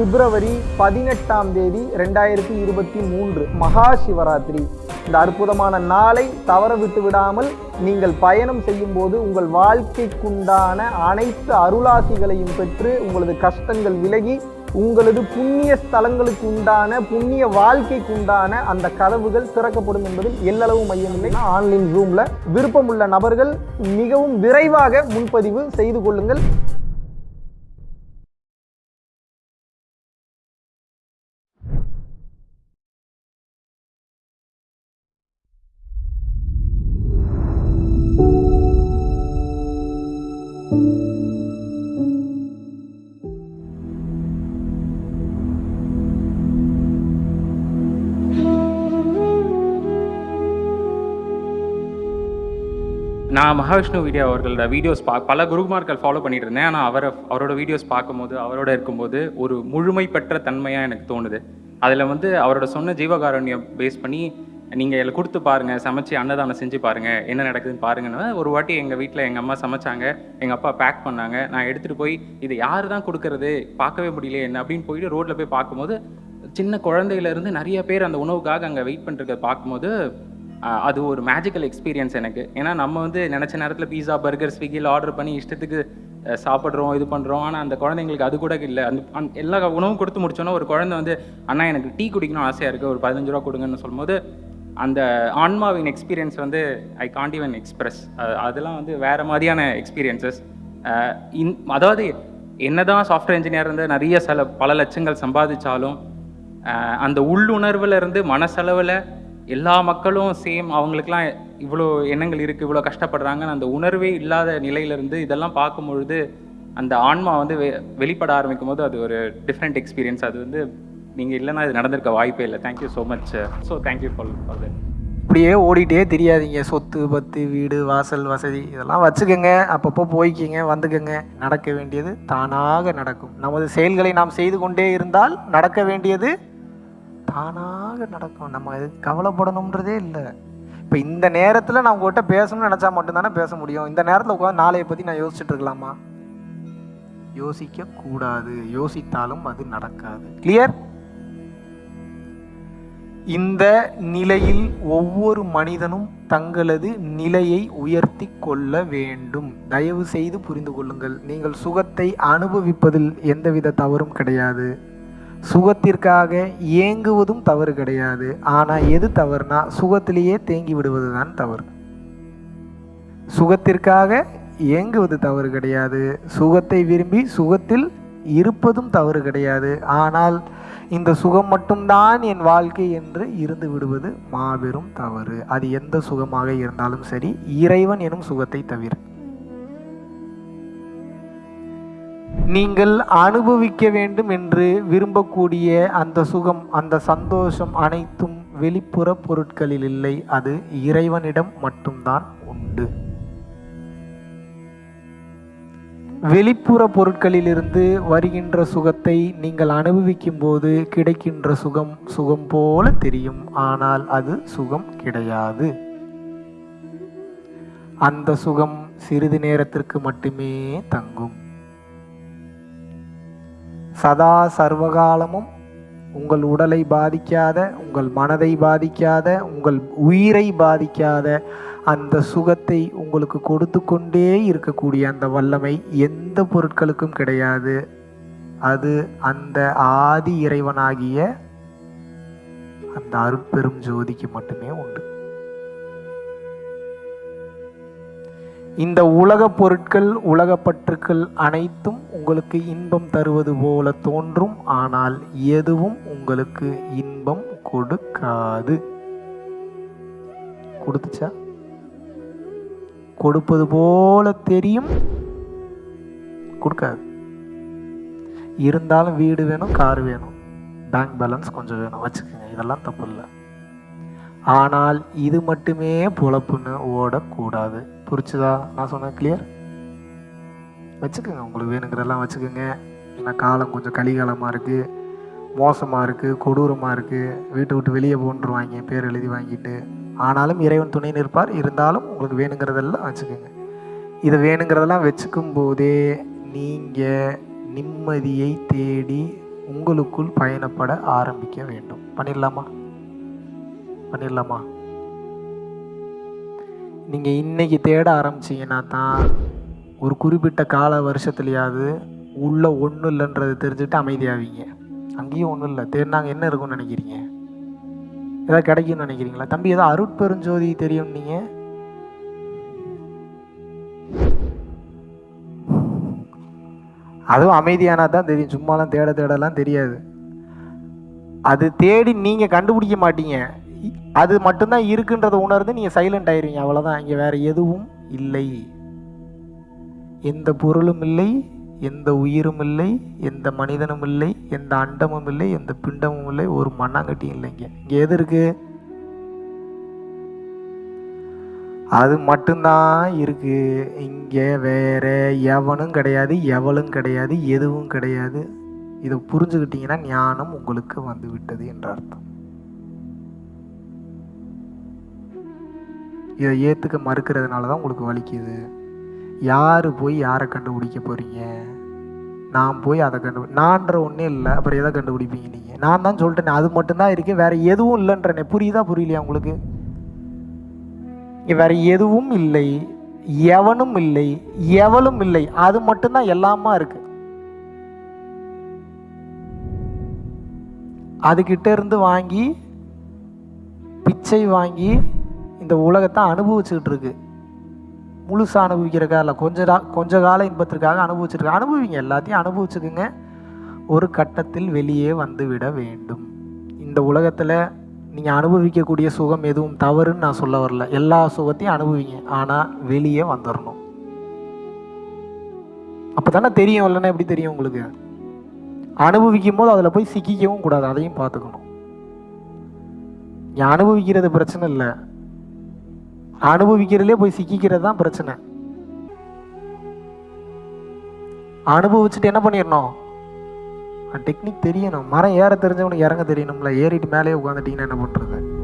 பிப்ரவரி பதினெட்டாம் தேதி ரெண்டாயிரத்தி இருபத்தி மூன்று மகா சிவராத்திரி. இந்த அற்புதமான நாளை தவற விட்டு விடாமல் நீங்கள் பயணம் செய்யும் போது உங்கள் வாழ்க்கைக்குண்டான அனைத்து அருளாசிகளையும் பெற்று உங்களது கஷ்டங்கள் விலகி உங்களது புண்ணிய ஸ்தலங்களுக்கு உண்டான புண்ணிய வாழ்க்கைக்கு உண்டான அந்த கதவுகள் திறக்கப்படும் என்பதில் எல்லளவு மையமில்லை ஆன்லைன் ரூமில் விருப்பமுள்ள நபர்கள் மிகவும் விரைவாக முன்பதிவு செய்து கொள்ளுங்கள். நான் மகாவிஷ்ணு வீடியோ அவர்களோட வீடியோஸ் பா பல குருமார்கள் ஃபாலோ பண்ணிட்டு இருந்தேன் ஆனால் அவரை அவரோட வீடியோஸ் பார்க்கும்போது அவரோட இருக்கும்போது ஒரு முழுமை பெற்ற தன்மையாக எனக்கு தோணுது. அதில் வந்து அவரோட சொன்ன ஜீவகாரண்யம் பேஸ் பண்ணி நீங்கள் இதில் கொடுத்து பாருங்கள் சமைச்சு அன்னதானம் செஞ்சு பாருங்கள் என்ன நடக்குதுன்னு பாருங்கன்னு ஒரு வாட்டி எங்கள் வீட்டில் எங்கள் அம்மா சமைச்சாங்க எங்கள் அப்பா பேக் பண்ணாங்க நான் எடுத்துகிட்டு போய் இது யார் தான் கொடுக்கறது பார்க்கவே முடியல என்ன அப்படின்னு போயிட்டு ரோட்டில் போய் பார்க்கும்போது சின்ன குழந்தையிலேருந்து நிறைய பேர் அந்த உணவுக்காக அங்கே வெயிட் பண்ணுறத பார்க்கும்போது அது ஒரு மேஜிக்கல் எக்ஸ்பீரியன்ஸ் எனக்கு. ஏன்னா நம்ம வந்து நினச்ச நேரத்தில் பீஸா பர்கர் ஸ்விக்கியில் ஆர்டர் பண்ணி இஷ்டத்துக்கு சாப்பிட்றோம் இது பண்ணுறோம் ஆனால் அந்த குழந்தைங்களுக்கு அது கூட இல்லை. அந்த எல்லா உணவும் கொடுத்து முடிச்சோன்னா ஒரு குழந்தை வந்து அண்ணா எனக்கு டீ குடிக்கணும் ஆசையாக இருக்குது ஒரு பதினஞ்சு ரூபா கொடுங்கன்னு சொல்லும்போது அந்த ஆன்மாவின் எக்ஸ்பீரியன்ஸ் வந்து ஐ காண்ட் ஈவன் எக்ஸ்பிரஸ் அதெல்லாம் வந்து வேறு மாதிரியான எக்ஸ்பீரியன்சஸ் இன் அதாவது என்னதான் சாஃப்ட்வேர் இன்ஜினியர் இருந்து நிறைய சில பல லட்சங்கள் சம்பாதிச்சாலும் அந்த உள்ளுணர்வுல இருந்து மனசளவில் எல்லா மக்களும் சேம் அவங்களுக்குலாம் இவ்வளோ எண்ணங்கள் இருக்குது இவ்வளோ கஷ்டப்படுறாங்கன்னு அந்த உணர்வே இல்லாத நிலையிலேருந்து இதெல்லாம் பார்க்கும் பொழுது அந்த ஆன்மா வந்து வெ வெளிப்பட ஆரம்பிக்கும் போது அது ஒரு டிஃப்ரெண்ட் எக்ஸ்பீரியன்ஸ் அது வந்து நீங்கள் இல்லைன்னா இது நடந்திருக்க வாய்ப்பே இல்லை. Thank you so much so thank you for for that இப்படியே ஓடிட்டே தெரியாதீங்க. சொத்து பத்து வீடு வாசல் வசதி இதெல்லாம் வச்சுக்கோங்க. அப்பப்போ போய்க்கிங்க வந்துக்கோங்க. நடக்க வேண்டியது தானாக நடக்கும். நமது செயல்களை நாம் செய்து கொண்டே இருந்தால் நடக்க வேண்டியது தானாக நடக்கும். நம்ம எதுக்கு கவலைப்படணுன்றதே இல்லை. இப்போ இந்த நேரத்தில் நான் உங்கள்கிட்ட பேசணும்னு நினச்சா மட்டும்தானே பேச முடியும். இந்த நேரத்தில் உட்காந்து நாளையை பற்றி நான் யோசிச்சுட்டு இருக்கலாமா? யோசிக்க கூடாது யோசித்தாலும் அது நடக்காது. கிளியர் இந்த நிலையில் ஒவ்வொரு மனிதனும் தங்களது நிலையை உயர்த்தி கொள்ள வேண்டும். தயவு செய்து புரிந்து கொள்ளுங்கள். நீங்கள் சுகத்தை அனுபவிப்பதில் எந்தவித தவறும் கிடையாது. சுகத்திற்காக ஏங்குவதும் தவறு கிடையாது. ஆனால் எது தவறுனா சுகத்திலேயே தேங்கி விடுவது தான் தவறு. சுகத்திற்காக ஏங்குவது தவறு கிடையாது. சுகத்தை விரும்பி சுகத்தில் இருப்பதும் தவறு கிடையாது. ஆனால் இந்த சுகம் மட்டும்தான் என் வாழ்க்கை என்று இருந்து விடுவது மாபெரும் தவறு. அது எந்த சுகமாக இருந்தாலும் சரி இறைவன் எனும் சுகத்தை தவிர. நீங்கள் அனுபவிக்க வேண்டும் என்று விரும்பக்கூடிய அந்த சுகம் அந்த சந்தோஷம் அனைத்தும் வெளிப்புற பொருட்களில் இல்லை. அது இறைவனிடம் மட்டும்தான் உண்டு. வெளிப்புற பொருட்களிலிருந்து வருகின்ற சுகத்தை நீங்கள் அனுபவிக்கும் போது கிடைக்கின்ற சுகம் சுகம் போல தெரியும். ஆனால் அது சுகம் கிடையாது. அந்த சுகம் சிறிது நேரத்திற்கு மட்டுமே தங்கும். சதா சர்வகாலமும் உங்கள் உடலை பாதிக்காத உங்கள் மனதை பாதிக்காத உங்கள் உயிரை பாதிக்காத அந்த சுகத்தை உங்களுக்கு கொடுத்து கொண்டே இருக்கக்கூடிய அந்த வல்லமை எந்த பொருட்களுக்கும் கிடையாது. அது அந்த ஆதி இறைவனாகிய அந்த அருட்பெரும் ஜோதிக்கு மட்டுமே உண்டு. இந்த உலக பொருட்கள் உலக பற்றுக்கள் அனைத்தும் உங்களுக்கு இன்பம் தருவது போல தோன்றும் ஆனால் எதுவும் உங்களுக்கு இன்பம் கொடுக்காது. கொடுத்துச்சா? கொடுப்பது போல தெரியும். கொடுக்காது. இருந்தாலும் வீடு வேணும் கார் வேணும். பேங்க் பேலன்ஸ் கொஞ்சம் வேணும். வச்சுக்கோங்க இதெல்லாம் தப்பு இல்லை. ஆனால் இது மட்டுமே பொழப்புன்னு ஓடக்கூடாது. புரிச்சுதா? நான் சொன்னேன் கிளியர் வச்சுக்கோங்க உங்களுக்கு வேணுங்கிறதெல்லாம் வச்சுக்கோங்க. இல்லை காலம் கொஞ்சம் கலிகாலமாக இருக்குது மோசமாக இருக்குது கொடூரமாக இருக்குது வீட்டை விட்டு வெளியே போன்றுவாங்க பேர் எழுதி வாங்கிட்டு. ஆனாலும் இறைவன் துணை நிற்பார். இருந்தாலும் உங்களுக்கு வேணுங்கிறதெல்லாம் வச்சுக்கோங்க. இதை வேணுங்கிறதெல்லாம் வச்சுக்கும் போதே நீங்கள் நிம்மதியை தேடி உங்களுக்குள் பயணப்பட ஆரம்பிக்க வேண்டும். பண்ணிடலாமா? பண்ணிடலாமா? நீங்கள் இன்னைக்கு தேட ஆரம்பிச்சீங்கன்னா தான் ஒரு குறிப்பிட்ட கால வருஷத்துலையாவது உள்ளே ஒன்றும் இல்லைன்றது தெரிஞ்சுட்டு அமைதியாவீங்க. அங்கேயும் ஒன்றும் இல்லை. தேடினாங்க என்ன இருக்கும்னு நினைக்கிறீங்க? ஏதாவது கிடைக்கும்னு நினைக்கிறீங்களா? தம்பி ஏதோ அருட்பெருஞ்சோதி தெரியும் நீங்கள் அதுவும் அமைதியானா தான் தெரியும். சும்மாலாம் தேட தேடலாம் தெரியாது. அது தேடி நீங்கள் கண்டுபிடிக்க மாட்டீங்க. அது மட்டும்தான் இருக்குன்றதை உணர்ந்து நீங்கள் சைலண்ட் ஆயிருவீங்க. அவ்வளோதான் இங்கே வேறு எதுவும் இல்லை. எந்த பொருளும் இல்லை எந்த உயிரும் இல்லை எந்த மனிதனும் இல்லை எந்த அண்டமும் இல்லை எந்த பிண்டமும் இல்லை ஒரு மண்ணாங்கட்டியும் இல்லைங்க இங்கே. எது இருக்கு? அது மட்டும்தான் இருக்கு. இங்கே வேற எவனும் கிடையாது எவளும் கிடையாது எதுவும் கிடையாது. இதை புரிஞ்சுக்கிட்டீங்கன்னா ஞானம் உங்களுக்கு வந்து விட்டது என்ற அர்த்தம். இதை ஏற்றுக்க மறுக்கிறதுனால தான் உங்களுக்கு வலிக்குது. யார் போய் யாரை கண்டுபிடிக்க போகிறீங்க நான் போய் அதை கண்டு நான்ற ஒன்றே இல்லை அப்புறம் எதை கண்டுபிடிப்பீங்க நீங்கள் நான் தான் சொல்லிட்டேனே அது மட்டும்தான் இருக்கு வேறு எதுவும் இல்லைன்றனே புரியுதா புரியலையா உங்களுக்கு? வேறு எதுவும் இல்லை எவனும் இல்லை எவளும் இல்லை அது மட்டும்தான் எல்லாமா இருக்கு. அதுகிட்ட இருந்து வாங்கி பிச்சை வாங்கி இந்த உலகத்தை அனுபவிச்சுக்கிட்டு இருக்கு முழுசாக அனுபவிக்கிறக்கா இல்லை கொஞ்ச கொஞ்ச கால இன்பத்திற்காக அனுபவிச்சிருக்க? அனுபவிங்க எல்லாத்தையும் அனுபவிச்சுக்குங்க. ஒரு கட்டத்தில் வெளியே வந்துவிட வேண்டும். இந்த உலகத்தில் நீங்கள் அனுபவிக்கக்கூடிய சுகம் எதுவும் தவறுன்னு நான் சொல்ல வரல. எல்லா சுகத்தையும் அனுபவிங்க. ஆனால் வெளியே வந்துடணும் அப்போ தானே தெரியும் இல்லைன்னா எப்படி தெரியும் உங்களுக்கு? அனுபவிக்கும் போது அதில் போய் சிக்கிக்கவும் கூடாது. அதையும் பார்த்துக்கணும். நீ அனுபவிக்கிறது பிரச்சனை இல்லை. அனுபவிக்கிறதுலே போய் சிக்கிக்கிறது தான் பிரச்சனை. அனுபவிச்சுட்டு என்ன பண்ணிடணும்? டெக்னிக் தெரியணும். மரம் ஏற தெரிஞ்சவனுக்கு இறங்க தெரியணும்ல. ஏறிட்டு மேலே உட்காந்துட்டீங்கன்னா என்ன பண்ணுறது